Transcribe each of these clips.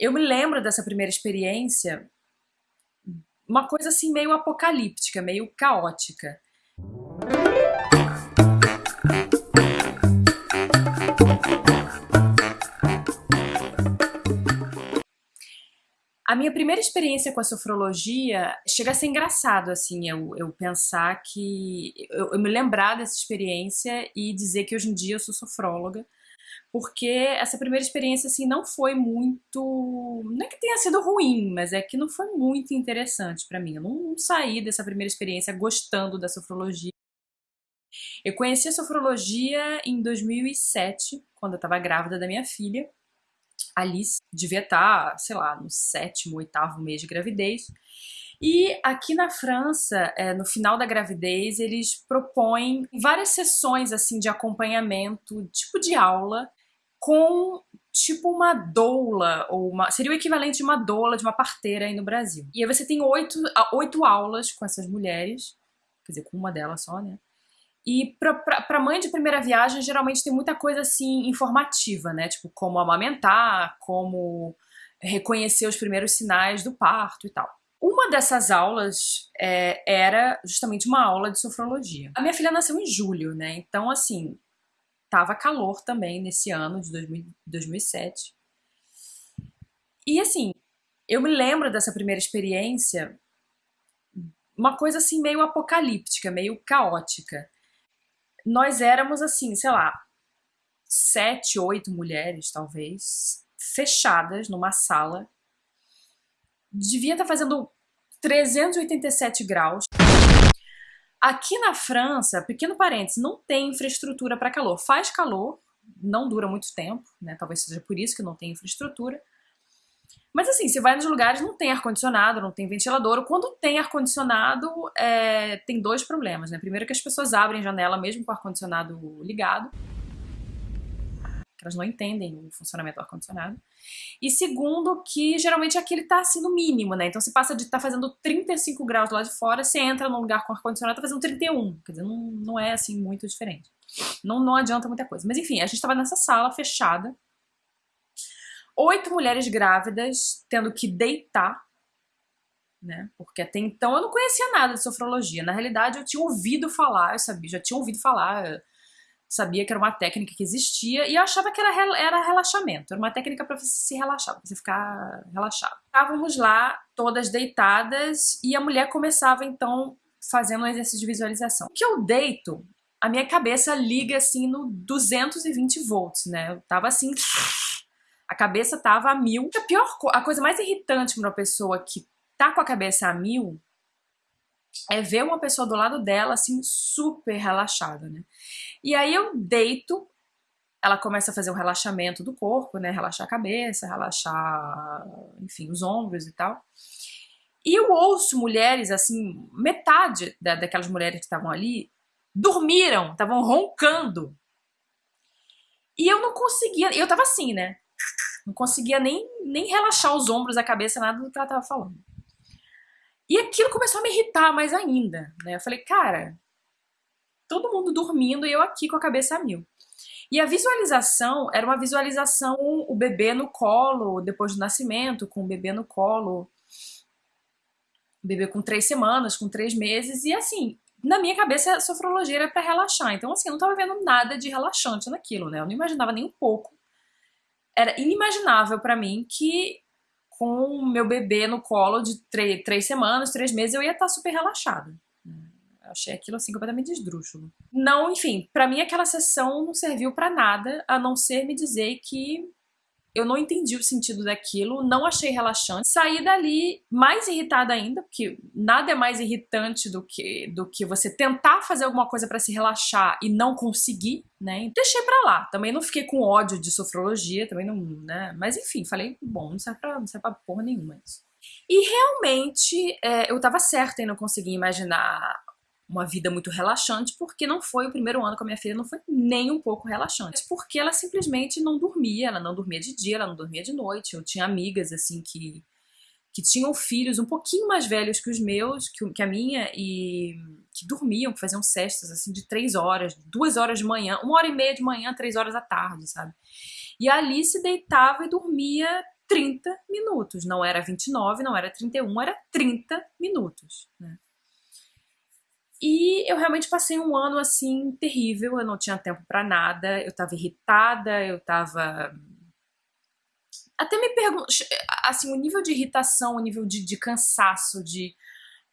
eu me lembro dessa primeira experiência, uma coisa assim meio apocalíptica, meio caótica. A minha primeira experiência com a sofrologia chega a ser engraçado, assim, eu, eu pensar que... Eu, eu, me lembrar dessa experiência e dizer que hoje em dia eu sou sofróloga, porque essa primeira experiência, assim, não foi muito... Não é que tenha sido ruim, mas é que não foi muito interessante para mim. Eu não, não saí dessa primeira experiência gostando da sofrologia. Eu conheci a sofrologia em 2007, quando eu estava grávida da minha filha, Alice devia estar, tá, sei lá, no sétimo, oitavo mês de gravidez. E aqui na França, é, no final da gravidez, eles propõem várias sessões assim de acompanhamento, tipo de aula, com tipo uma doula, ou uma, seria o equivalente de uma doula, de uma parteira aí no Brasil. E aí você tem oito, oito aulas com essas mulheres, quer dizer, com uma delas só, né? E para mãe de primeira viagem, geralmente tem muita coisa assim informativa, né? Tipo, como amamentar, como reconhecer os primeiros sinais do parto e tal. Uma dessas aulas é, era justamente uma aula de sofrologia. A minha filha nasceu em julho, né? Então, assim, tava calor também nesse ano de 2000, 2007. E, assim, eu me lembro dessa primeira experiência uma coisa assim meio apocalíptica, meio caótica nós éramos assim, sei lá, sete, oito mulheres, talvez, fechadas numa sala. Devia estar fazendo 387 graus. Aqui na França, pequeno parênteses, não tem infraestrutura para calor. Faz calor, não dura muito tempo, né? Talvez seja por isso que não tem infraestrutura. Mas assim, você vai nos lugares, não tem ar-condicionado, não tem ventilador. Quando tem ar-condicionado, é, tem dois problemas, né? Primeiro que as pessoas abrem janela mesmo com o ar-condicionado ligado. Que elas não entendem o funcionamento do ar-condicionado. E segundo que geralmente aquele tá assim no mínimo, né? Então você passa de estar tá fazendo 35 graus lá de fora, você entra num lugar com ar-condicionado tá fazendo 31. Quer dizer, não, não é assim muito diferente. Não, não adianta muita coisa. Mas enfim, a gente tava nessa sala fechada, oito mulheres grávidas tendo que deitar, né? Porque até então eu não conhecia nada de sofrologia. Na realidade, eu tinha ouvido falar, eu sabia, já tinha ouvido falar, sabia que era uma técnica que existia e eu achava que era, era relaxamento, era uma técnica para você se relaxar, para você ficar relaxado. Estávamos lá, todas deitadas, e a mulher começava então fazendo um exercício de visualização. O que eu deito, a minha cabeça liga assim no 220 volts, né? Eu tava assim a cabeça tava a mil. A pior a coisa mais irritante para uma pessoa que tá com a cabeça a mil é ver uma pessoa do lado dela, assim, super relaxada, né? E aí eu deito, ela começa a fazer um relaxamento do corpo, né? Relaxar a cabeça, relaxar, enfim, os ombros e tal. E eu ouço mulheres, assim, metade da, daquelas mulheres que estavam ali dormiram, estavam roncando. E eu não conseguia, eu tava assim, né? Não conseguia nem, nem relaxar os ombros, a cabeça, nada do que ela tava falando. E aquilo começou a me irritar mais ainda, né? Eu falei, cara, todo mundo dormindo e eu aqui com a cabeça a mil. E a visualização era uma visualização, o bebê no colo, depois do nascimento, com o bebê no colo, o bebê com três semanas, com três meses, e assim, na minha cabeça a sofrologia era pra relaxar, então assim, eu não tava vendo nada de relaxante naquilo, né, eu não imaginava nem um pouco era inimaginável para mim que com o meu bebê no colo de três semanas, três meses, eu ia estar tá super relaxada. Achei aquilo assim completamente esdrúxulo. Não, enfim, para mim aquela sessão não serviu para nada, a não ser me dizer que eu não entendi o sentido daquilo, não achei relaxante. Saí dali mais irritada ainda, porque nada é mais irritante do que, do que você tentar fazer alguma coisa para se relaxar e não conseguir, né? Deixei pra lá. Também não fiquei com ódio de sofrologia, também não, né? Mas enfim, falei, bom, não serve pra, não serve pra porra nenhuma isso. E realmente é, eu tava certa em não conseguir imaginar uma vida muito relaxante, porque não foi o primeiro ano com a minha filha, não foi nem um pouco relaxante, porque ela simplesmente não dormia, ela não dormia de dia, ela não dormia de noite, eu tinha amigas, assim, que, que tinham filhos um pouquinho mais velhos que os meus, que, que a minha, e que dormiam, que faziam cestas, assim, de três horas, duas horas de manhã, uma hora e meia de manhã, três horas da tarde, sabe? E a Alice deitava e dormia 30 minutos. Não era 29, não era 31, era 30 minutos, né? E eu realmente passei um ano assim terrível, eu não tinha tempo para nada, eu tava irritada, eu tava até me pergunto, assim, o nível de irritação, o nível de, de cansaço, de,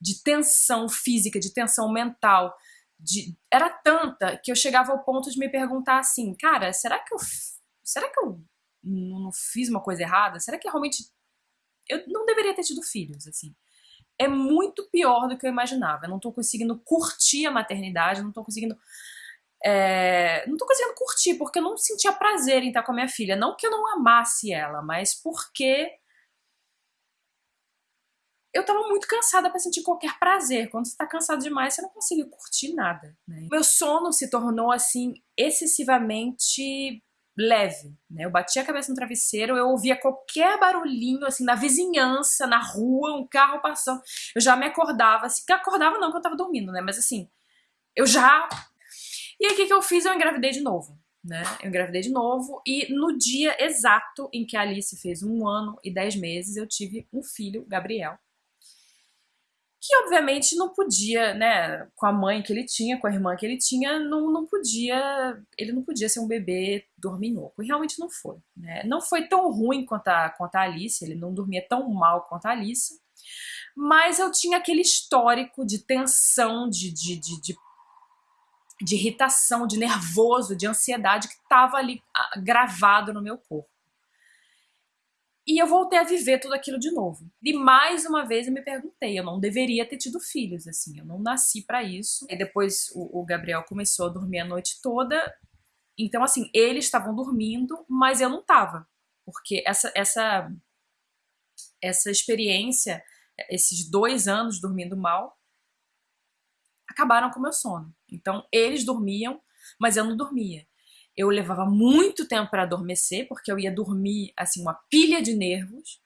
de tensão física, de tensão mental, de, era tanta que eu chegava ao ponto de me perguntar assim, cara, será que eu, será que eu não fiz uma coisa errada? Será que realmente eu não deveria ter tido filhos, assim? É muito pior do que eu imaginava. Eu não tô conseguindo curtir a maternidade, não tô conseguindo é, não tô conseguindo curtir, porque eu não sentia prazer em estar com a minha filha. Não que eu não amasse ela, mas porque eu tava muito cansada para sentir qualquer prazer. Quando você tá cansado demais, você não consegue curtir nada. Né? Meu sono se tornou, assim, excessivamente leve, né? Eu batia a cabeça no travesseiro, eu ouvia qualquer barulhinho, assim, na vizinhança, na rua, um carro passando, eu já me acordava, assim, que acordava não, que eu tava dormindo, né? Mas assim, eu já e aí o que, que eu fiz? Eu engravidei de novo. Né? Eu engravidei de novo e no dia exato em que a Alice fez um ano e dez meses, eu tive um filho, Gabriel. Que obviamente não podia, né, com a mãe que ele tinha, com a irmã que ele tinha, não, não podia, ele não podia ser um bebê dorminhoco. E realmente não foi. Né? Não foi tão ruim quanto a, quanto a Alice, ele não dormia tão mal quanto a Alice, mas eu tinha aquele histórico de tensão, de, de, de, de de irritação, de nervoso, de ansiedade que estava ali ah, gravado no meu corpo. E eu voltei a viver tudo aquilo de novo. E mais uma vez eu me perguntei, eu não deveria ter tido filhos, assim, eu não nasci para isso. E depois o, o, Gabriel começou a dormir a noite toda, então assim, eles estavam dormindo, mas eu não estava. Porque essa, essa, essa experiência, esses dois anos dormindo mal, acabaram com o meu sono. Então, eles dormiam, mas eu não dormia. Eu levava muito tempo para adormecer, porque eu ia dormir, assim, uma pilha de nervos,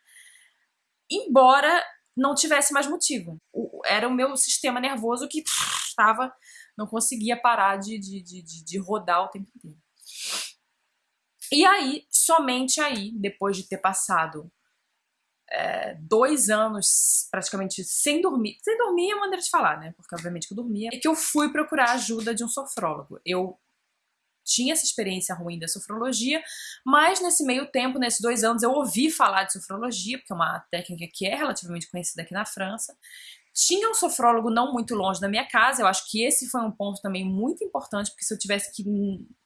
embora não tivesse mais motivo. Era o meu sistema nervoso que estava, não conseguia parar de, de, de, de rodar o tempo inteiro. E aí, somente aí, depois de ter passado é, dois anos praticamente sem dormir. Sem dormir é uma maneira de falar, né? Porque obviamente que eu dormia. E que eu fui procurar a ajuda de um sofrólogo. Eu tinha essa experiência ruim da sofrologia, mas nesse meio tempo, nesses dois anos, eu ouvi falar de sofrologia, porque é uma técnica que é relativamente conhecida aqui na França. Tinha um sofrólogo não muito longe da minha casa, eu acho que esse foi um ponto também muito importante, porque se eu tivesse que,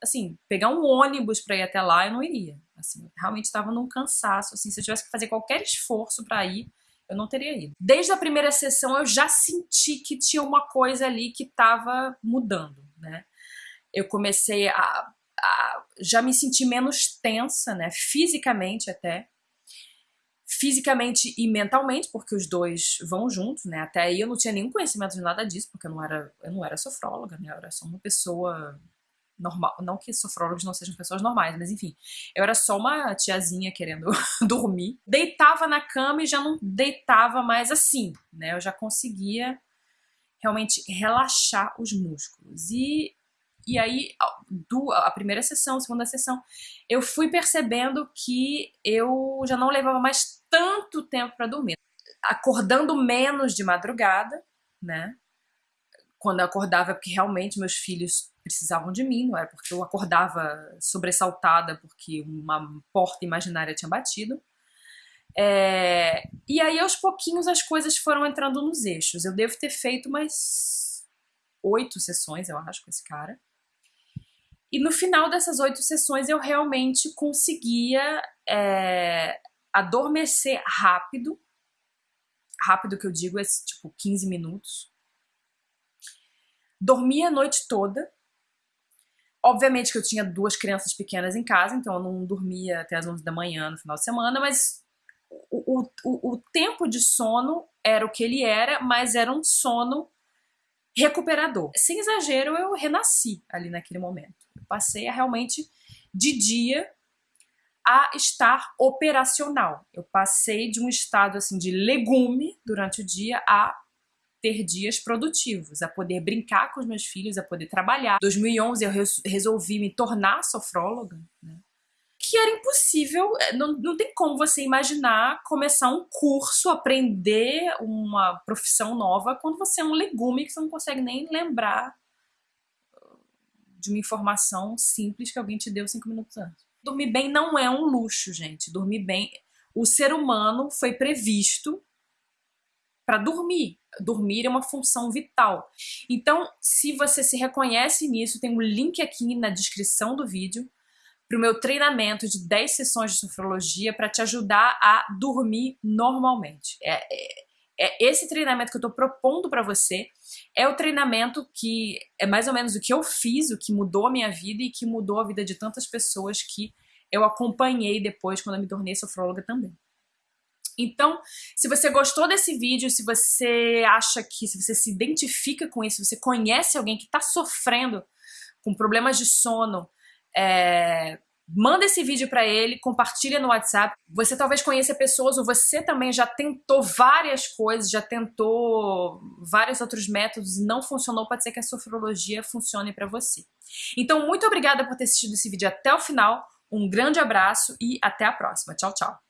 assim, pegar um ônibus para ir até lá, eu não iria. Assim, realmente estava num cansaço, assim, se eu tivesse que fazer qualquer esforço para ir, eu não teria ido. Desde a primeira sessão eu já senti que tinha uma coisa ali que estava mudando, né? Eu comecei a, a já me sentir menos tensa, né, fisicamente até, fisicamente e mentalmente, porque os dois vão juntos, né? Até aí eu não tinha nenhum conhecimento de nada disso, porque eu não era, eu não era sofróloga, né? Eu era só uma pessoa normal, não que sofrólogos não sejam pessoas normais, mas enfim, eu era só uma tiazinha querendo dormir. Deitava na cama e já não deitava mais assim, né? Eu já conseguia realmente relaxar os músculos. E e aí, a primeira sessão, a segunda sessão, eu fui percebendo que eu já não levava mais tanto tempo para dormir. Acordando menos de madrugada, né? Quando eu acordava, porque realmente meus filhos precisavam de mim, não era porque eu acordava sobressaltada porque uma porta imaginária tinha batido. É... E aí, aos pouquinhos, as coisas foram entrando nos eixos. Eu devo ter feito umas oito sessões, eu acho, com esse cara. E no final dessas oito sessões eu realmente conseguia é, adormecer rápido. Rápido que eu digo é tipo 15 minutos. Dormia a noite toda. Obviamente que eu tinha duas crianças pequenas em casa, então eu não dormia até as 11 da manhã no final de semana, mas o, o, o tempo de sono era o que ele era, mas era um sono recuperador. Sem exagero, eu renasci ali naquele momento. Passei a realmente, de dia, a estar operacional. Eu passei de um estado assim de legume durante o dia a ter dias produtivos, a poder brincar com os meus filhos, a poder trabalhar. Em 2011 eu resolvi me tornar sofróloga, né? que era impossível, é, não, não tem como você imaginar começar um curso, aprender uma profissão nova quando você é um legume que você não consegue nem lembrar de uma informação simples que alguém te deu cinco minutos antes. Dormir bem não é um luxo, gente. Dormir bem. O ser humano foi previsto para dormir. Dormir é uma função vital. Então, se você se reconhece nisso, tem um link aqui na descrição do vídeo para o meu treinamento de 10 sessões de sofrologia para te ajudar a dormir normalmente. É, é, é esse treinamento que eu estou propondo para você é o treinamento que é mais ou menos o que eu fiz, o que mudou a minha vida e que mudou a vida de tantas pessoas que eu acompanhei depois quando eu me tornei sofróloga também. Então, se você gostou desse vídeo, se você acha que, se você se identifica com isso, se você conhece alguém que está sofrendo com problemas de sono, é, manda esse vídeo para ele, compartilha no WhatsApp. Você talvez conheça pessoas ou você também já tentou várias coisas, já tentou vários outros métodos e não funcionou, pode ser que a sofrologia funcione para você. Então, muito obrigada por ter assistido esse vídeo até o final. Um grande abraço e até a próxima. Tchau, tchau.